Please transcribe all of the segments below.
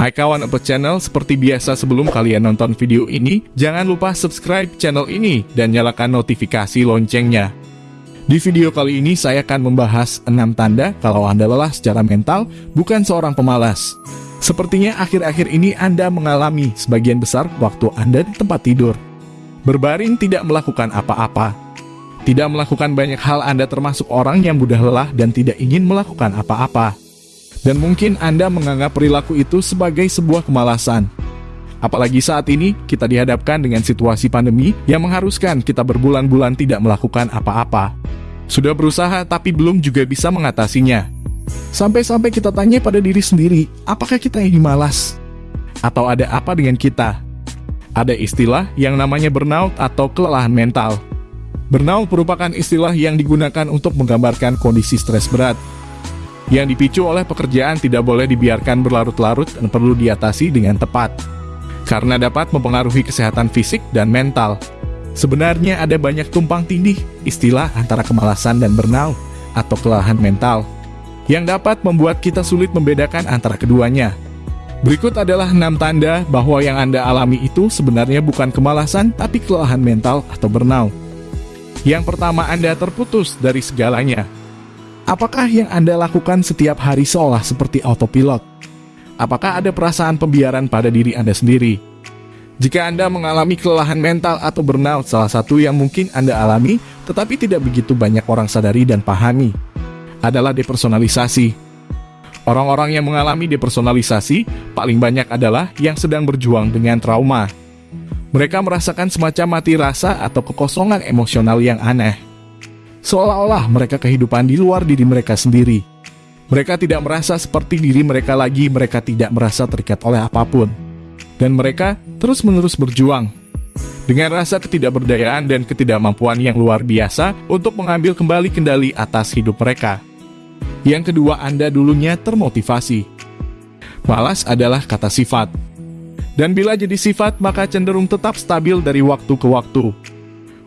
Hai kawan Upload Channel, seperti biasa sebelum kalian nonton video ini, jangan lupa subscribe channel ini dan nyalakan notifikasi loncengnya. Di video kali ini saya akan membahas 6 tanda kalau Anda lelah secara mental, bukan seorang pemalas. Sepertinya akhir-akhir ini Anda mengalami sebagian besar waktu Anda di tempat tidur. Berbaring tidak melakukan apa-apa. Tidak melakukan banyak hal Anda termasuk orang yang mudah lelah dan tidak ingin melakukan apa-apa. Dan mungkin Anda menganggap perilaku itu sebagai sebuah kemalasan. Apalagi saat ini kita dihadapkan dengan situasi pandemi yang mengharuskan kita berbulan-bulan tidak melakukan apa-apa. Sudah berusaha tapi belum juga bisa mengatasinya. Sampai-sampai kita tanya pada diri sendiri, apakah kita ini malas? Atau ada apa dengan kita? Ada istilah yang namanya burnout atau kelelahan mental. Burnout merupakan istilah yang digunakan untuk menggambarkan kondisi stres berat yang dipicu oleh pekerjaan tidak boleh dibiarkan berlarut-larut dan perlu diatasi dengan tepat. Karena dapat mempengaruhi kesehatan fisik dan mental. Sebenarnya ada banyak tumpang tindih istilah antara kemalasan dan burnout atau kelelahan mental yang dapat membuat kita sulit membedakan antara keduanya. Berikut adalah 6 tanda bahwa yang Anda alami itu sebenarnya bukan kemalasan tapi kelelahan mental atau burnout. Yang pertama Anda terputus dari segalanya. Apakah yang Anda lakukan setiap hari seolah seperti autopilot? Apakah ada perasaan pembiaran pada diri Anda sendiri? Jika Anda mengalami kelelahan mental atau burnout, salah satu yang mungkin Anda alami, tetapi tidak begitu banyak orang sadari dan pahami, adalah depersonalisasi. Orang-orang yang mengalami depersonalisasi paling banyak adalah yang sedang berjuang dengan trauma. Mereka merasakan semacam mati rasa atau kekosongan emosional yang aneh seolah-olah mereka kehidupan di luar diri mereka sendiri. Mereka tidak merasa seperti diri mereka lagi, mereka tidak merasa terikat oleh apa pun. Dan mereka terus-menerus berjuang. Dengan rasa ketidakberdayaan dan ketidakmampuan yang luar biasa untuk mengambil kembali kendali atas hidup mereka. Yang kedua, Anda dulunya termotivasi. Malas adalah kata sifat. Dan bila jadi sifat, maka cenderung tetap stabil dari waktu ke waktu.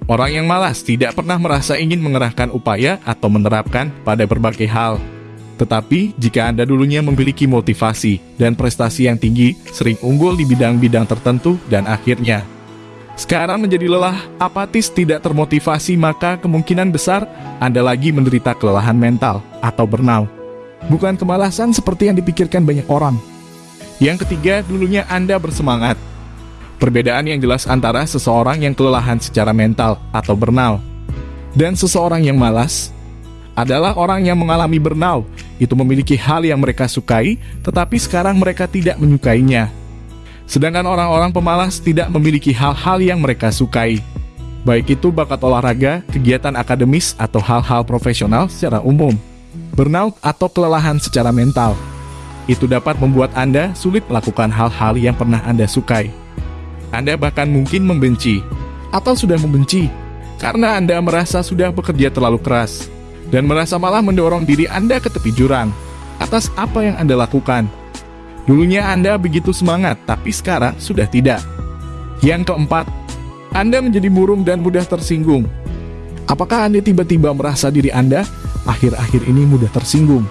Orang yang malas tidak pernah merasa ingin mengerahkan upaya atau menerapkan pada berbagai hal. Tetapi, jika Anda dulunya memiliki motivasi dan prestasi yang tinggi, sering unggul di bidang-bidang tertentu, dan akhirnya sekarang menjadi lelah, apatis, tidak termotivasi, maka kemungkinan besar Anda lagi menderita kelelahan mental atau burnout. Bukan kemalasan seperti yang dipikirkan banyak orang. Yang ketiga, dulunya Anda bersemangat, Perbedaan yang jelas antara seseorang yang kelelahan secara mental atau burnout dan seseorang yang malas adalah orang yang mengalami burnout itu memiliki hal yang mereka sukai tetapi sekarang mereka tidak menyukainya. Sedangkan orang-orang pemalas tidak memiliki hal-hal yang mereka sukai. Baik itu bakat olahraga, kegiatan akademis, atau hal-hal profesional secara umum. Burnout atau kelelahan secara mental. Itu dapat membuat Anda sulit melakukan hal-hal yang pernah Anda sukai. Anda bahkan mungkin membenci atau sudah membenci karena Anda merasa sudah bekerja terlalu keras dan merasa malah mendorong diri Anda ke tepi jurang atas apa yang Anda lakukan. Dulunya Anda begitu semangat, tapi sekarang sudah tidak. Yang keempat, Anda menjadi murung dan mudah tersinggung. Apakah Anda tiba-tiba merasa diri Anda akhir-akhir ini mudah tersinggung?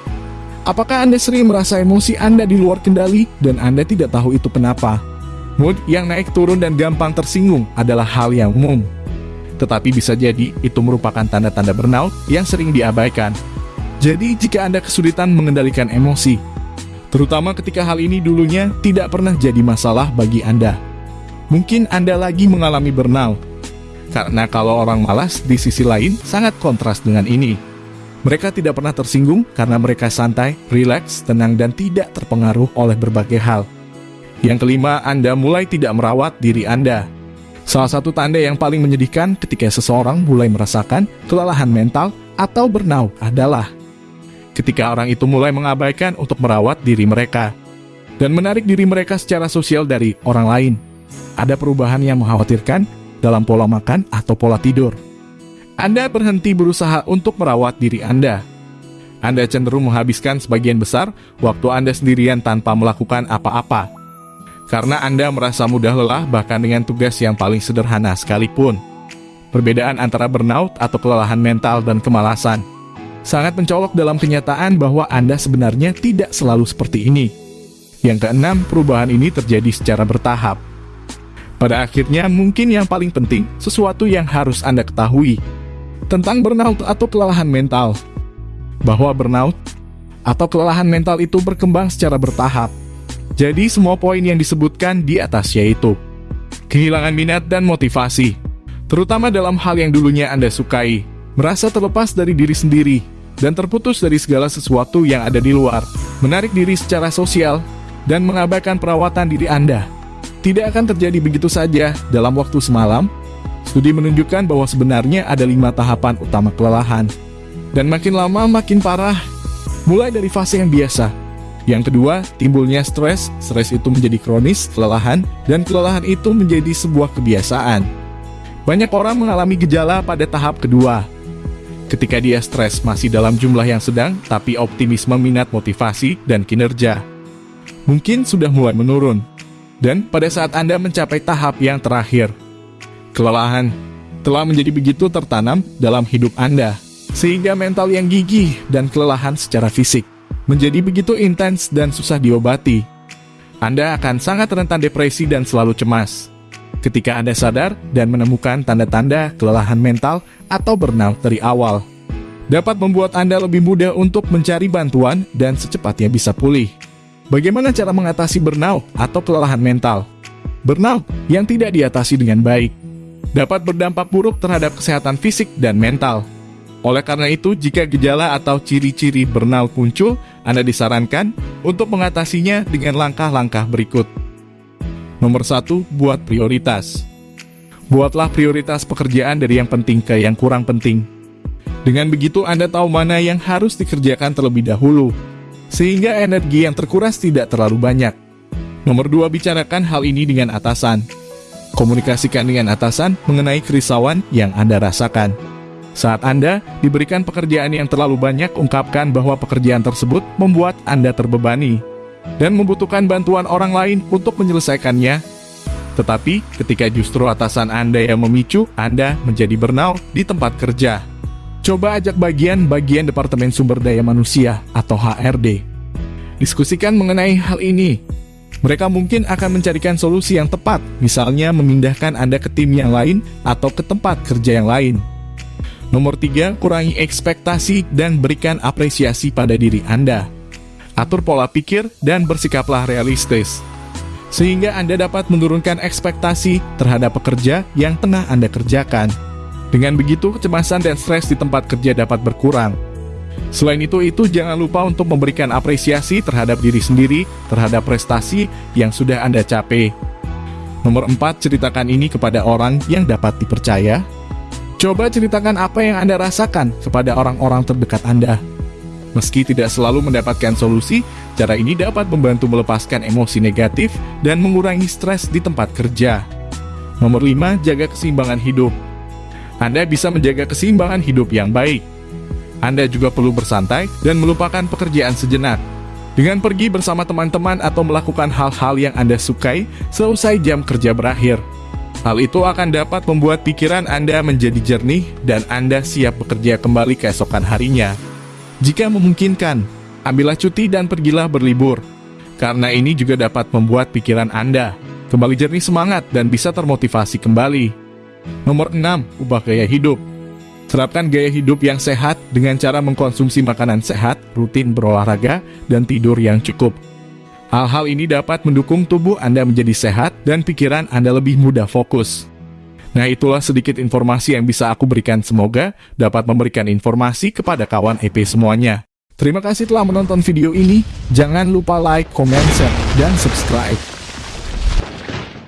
Apakah Anda sering merasa emosi Anda di luar kendali dan Anda tidak tahu itu kenapa? Mood yang naik turun dan gampang tersinggung adalah hal yang umum. Tetapi bisa jadi itu merupakan tanda-tanda burnout yang sering diabaikan. Jadi jika Anda kesulitan mengendalikan emosi, terutama ketika hal ini dulunya tidak pernah jadi masalah bagi Anda, mungkin Anda lagi mengalami burnout. Karena kalau orang malas di sisi lain sangat kontras dengan ini. Mereka tidak pernah tersinggung karena mereka santai, rileks, tenang, dan tidak terpengaruh oleh berbagai hal. Yang kelima, Anda mulai tidak merawat diri Anda. Salah satu tanda yang paling menyedihkan ketika seseorang mulai merasakan kelelahan mental atau burnout adalah ketika orang itu mulai mengabaikan untuk merawat diri mereka dan menarik diri mereka secara sosial dari orang lain. Ada perubahan yang mengkhawatirkan dalam pola makan atau pola tidur. Anda berhenti berusaha untuk merawat diri Anda. Anda cenderung menghabiskan sebagian besar waktu Anda sendirian tanpa melakukan apa-apa karena Anda merasa mudah lelah bahkan dengan tugas yang paling sederhana sekalipun. Perbedaan antara burnout atau kelelahan mental dan kemalasan sangat mencolok dalam kenyataan bahwa Anda sebenarnya tidak selalu seperti ini. Yang keenam, perubahan ini terjadi secara bertahap. Pada akhirnya, mungkin yang paling penting, sesuatu yang harus Anda ketahui tentang burnout atau kelelahan mental. Bahwa burnout atau kelelahan mental itu berkembang secara bertahap. Jadi semua poin yang disebutkan di atas yaitu kehilangan minat dan motivasi, terutama dalam hal yang dulunya Anda sukai, merasa terlepas dari diri sendiri, dan terputus dari segala sesuatu yang ada di luar, menarik diri secara sosial, dan mengabaikan perawatan diri Anda. Tidak akan terjadi begitu saja dalam waktu semalam. Studi menunjukkan bahwa sebenarnya ada lima tahapan utama kelelahan. Dan makin lama makin parah, mulai dari fase yang biasa. Yang kedua, timbulnya stres, stres itu menjadi kronis, kelelahan, dan kelelahan itu menjadi sebuah kebiasaan. Banyak orang mengalami gejala pada tahap kedua, ketika dia stres masih dalam jumlah yang sedang, tapi optimisme minat motivasi dan kinerja mungkin sudah mulai menurun. Dan pada saat Anda mencapai tahap yang terakhir, kelelahan telah menjadi begitu tertanam dalam hidup Anda, sehingga mental yang gigih dan kelelahan secara fisik menjadi begitu intens dan susah diobati. Anda akan sangat rentan depresi dan selalu cemas. Ketika Anda sadar dan menemukan tanda-tanda kelelahan mental atau burnout dari awal, dapat membuat Anda lebih mudah untuk mencari bantuan dan secepatnya bisa pulih. Bagaimana cara mengatasi burnout atau kelelahan mental? Burnout yang tidak diatasi dengan baik dapat berdampak buruk terhadap kesehatan fisik dan mental. Oleh karena itu, jika gejala atau ciri-ciri burnout muncul, Anda disarankan untuk mengatasinya dengan langkah-langkah berikut. Nomor satu, buat prioritas. Buatlah prioritas pekerjaan dari yang penting ke yang kurang penting. Dengan begitu, Anda tahu mana yang harus dikerjakan terlebih dahulu, sehingga energi yang terkuras tidak terlalu banyak. Nomor dua, bicarakan hal ini dengan atasan. Komunikasikan dengan atasan mengenai kerisauan yang Anda rasakan. Saat Anda diberikan pekerjaan yang terlalu banyak, ungkapkan bahwa pekerjaan tersebut membuat Anda terbebani dan membutuhkan bantuan orang lain untuk menyelesaikannya. Tetapi, ketika justru atasan Anda yang memicu, Anda menjadi burnout di tempat kerja. Coba ajak bagian-bagian Departemen Sumber Daya Manusia atau HRD. Diskusikan mengenai hal ini. Mereka mungkin akan mencarikan solusi yang tepat, misalnya memindahkan Anda ke tim yang lain atau ke tempat kerja yang lain. Nomor tiga, kurangi ekspektasi dan berikan apresiasi pada diri Anda. Atur pola pikir dan bersikaplah realistis. Sehingga Anda dapat menurunkan ekspektasi terhadap pekerja yang tengah Anda kerjakan. Dengan begitu, kecemasan dan stres di tempat kerja dapat berkurang. Selain itu, itu jangan lupa untuk memberikan apresiasi terhadap diri sendiri, terhadap prestasi yang sudah Anda capai. Nomor 4, ceritakan ini kepada orang yang dapat dipercaya. Coba ceritakan apa yang Anda rasakan kepada orang-orang terdekat Anda. Meski tidak selalu mendapatkan solusi, cara ini dapat membantu melepaskan emosi negatif dan mengurangi stres di tempat kerja. Nomor 5, jaga keseimbangan hidup. Anda bisa menjaga keseimbangan hidup yang baik. Anda juga perlu bersantai dan melupakan pekerjaan sejenak. Dengan pergi bersama teman-teman atau melakukan hal-hal yang Anda sukai selesai jam kerja berakhir. Hal itu akan dapat membuat pikiran Anda menjadi jernih dan Anda siap bekerja kembali keesokan harinya. Jika memungkinkan, ambillah cuti dan pergilah berlibur. Karena ini juga dapat membuat pikiran Anda kembali jernih semangat dan bisa termotivasi kembali. Nomor 6. Ubah gaya hidup. Terapkan gaya hidup yang sehat dengan cara mengkonsumsi makanan sehat, rutin berolahraga, dan tidur yang cukup. Hal-hal ini dapat mendukung tubuh Anda menjadi sehat dan pikiran Anda lebih mudah fokus. Nah itulah sedikit informasi yang bisa aku berikan semoga dapat memberikan informasi kepada kawan EP semuanya. Terima kasih telah menonton video ini, jangan lupa like, comment, share, dan subscribe.